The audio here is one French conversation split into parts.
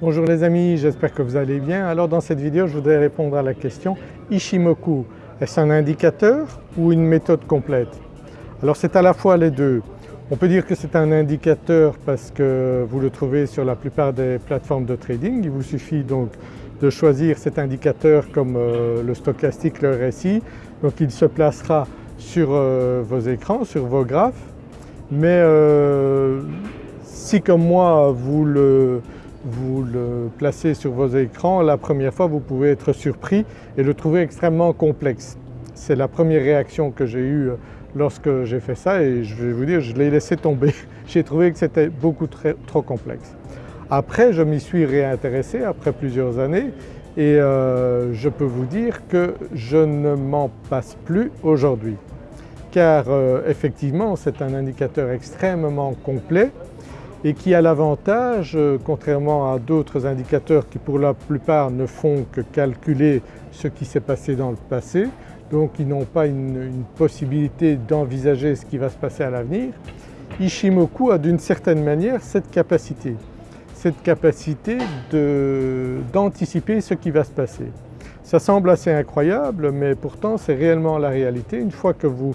Bonjour les amis, j'espère que vous allez bien. Alors dans cette vidéo je voudrais répondre à la question Ishimoku, est-ce un indicateur ou une méthode complète? Alors c'est à la fois les deux. On peut dire que c'est un indicateur parce que vous le trouvez sur la plupart des plateformes de trading. Il vous suffit donc de choisir cet indicateur comme euh, le stochastique, le RSI. Donc il se placera sur euh, vos écrans, sur vos graphes. Mais euh, si comme moi vous le vous le placez sur vos écrans, la première fois vous pouvez être surpris et le trouver extrêmement complexe. C'est la première réaction que j'ai eue lorsque j'ai fait ça et je vais vous dire je l'ai laissé tomber. j'ai trouvé que c'était beaucoup trop complexe. Après je m'y suis réintéressé après plusieurs années et euh, je peux vous dire que je ne m'en passe plus aujourd'hui car euh, effectivement c'est un indicateur extrêmement complet et qui a l'avantage, euh, contrairement à d'autres indicateurs qui pour la plupart ne font que calculer ce qui s'est passé dans le passé, donc ils n'ont pas une, possibilité d'envisager ce qui va se passer à l'avenir, Ishimoku a d'une certaine manière cette capacité, cette capacité d'anticiper ce qui va se passer. Ça semble assez incroyable mais pourtant c'est réellement la réalité. Une fois que vous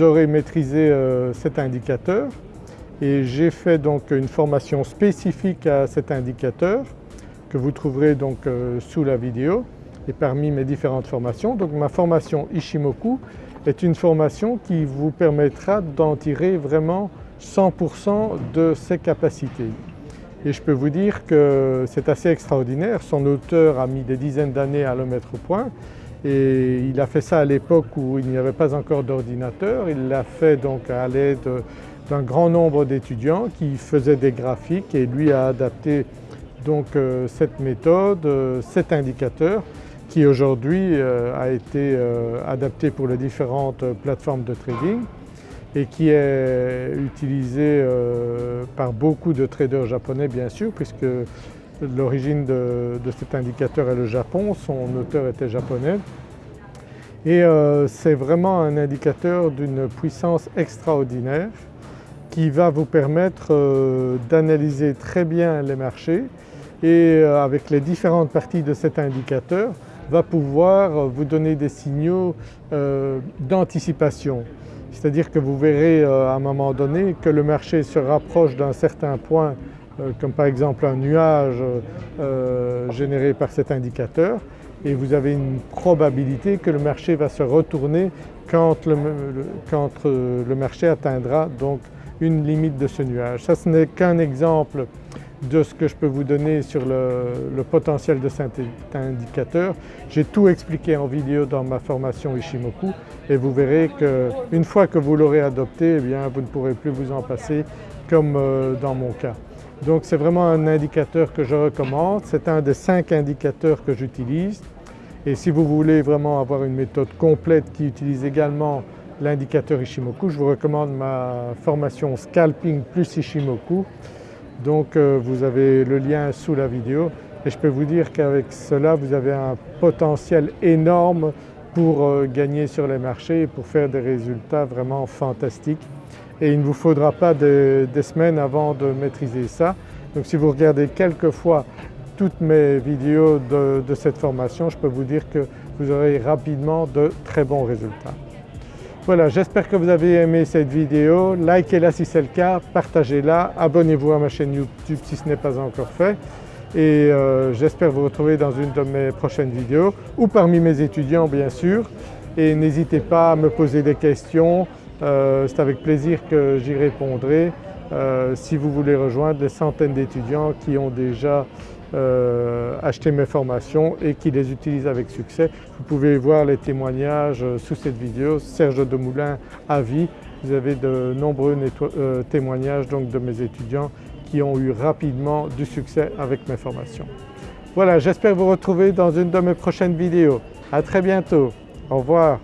aurez maîtrisé euh, cet indicateur, et j'ai fait donc une formation spécifique à cet indicateur que vous trouverez donc euh, sous la vidéo et parmi mes différentes formations. Donc ma formation Ishimoku est une formation qui vous permettra d'en tirer vraiment 100% de ses capacités. Et je peux vous dire que c'est assez extraordinaire, son auteur a mis des dizaines d'années à le mettre au point et il a fait ça à l'époque où il n'y avait pas encore d'ordinateur, il l'a fait donc à l'aide d'un grand nombre d'étudiants qui faisaient des graphiques et lui a adapté donc euh, cette méthode, euh, cet indicateur qui aujourd'hui euh, a été adapté pour les différentes plateformes de trading et qui est utilisé par beaucoup de traders japonais bien sûr puisque l'origine de, de, cet indicateur est le Japon, son auteur était japonais. Et c'est vraiment un indicateur d'une puissance extraordinaire qui va vous permettre euh, d'analyser très bien les marchés et euh, avec les différentes parties de cet indicateur va pouvoir vous donner des signaux euh, d'anticipation. C'est-à-dire que vous verrez à un moment donné que le marché se rapproche d'un certain point comme par exemple un nuage généré par cet indicateur et vous avez une probabilité que le marché va se retourner quand le, quand le marché atteindra donc une limite de ce nuage. Ça ce n'est qu'un exemple de ce que je peux vous donner sur le, potentiel de cet indicateur. J'ai tout expliqué en vidéo dans ma formation Ishimoku et vous verrez qu'une fois que vous l'aurez adopté, eh bien, vous ne pourrez plus vous en passer comme euh, dans mon cas. Donc c'est vraiment un indicateur que je recommande, c'est un des cinq indicateurs que j'utilise et si vous voulez vraiment avoir une méthode complète qui utilise également l'indicateur Ishimoku. Je vous recommande ma formation Scalping plus Ishimoku. Donc euh, vous avez le lien sous la vidéo et je peux vous dire qu'avec cela vous avez un potentiel énorme pour euh, gagner sur les marchés et pour faire des résultats vraiment fantastiques. Et il ne vous faudra pas des, semaines avant de maîtriser ça. Donc si vous regardez quelques fois toutes mes vidéos de cette formation, je peux vous dire que vous aurez rapidement de très bons résultats. Voilà, j'espère que vous avez aimé cette vidéo, likez-la si c'est le cas, partagez-la, abonnez-vous à ma chaîne YouTube si ce n'est pas encore fait. Et euh, j'espère vous retrouver dans une de mes prochaines vidéos ou parmi mes étudiants bien sûr. Et n'hésitez pas à me poser des questions, euh, c'est avec plaisir que j'y répondrai euh, si vous voulez rejoindre les centaines d'étudiants qui ont déjà euh, acheter mes formations et qui les utilisent avec succès. Vous pouvez voir les témoignages euh, sous cette vidéo, Serge Demoulin à vie. Vous avez de nombreux témoignages donc de mes étudiants qui ont eu rapidement du succès avec mes formations. Voilà, j'espère vous retrouver dans une de mes prochaines vidéos. À très bientôt, au revoir.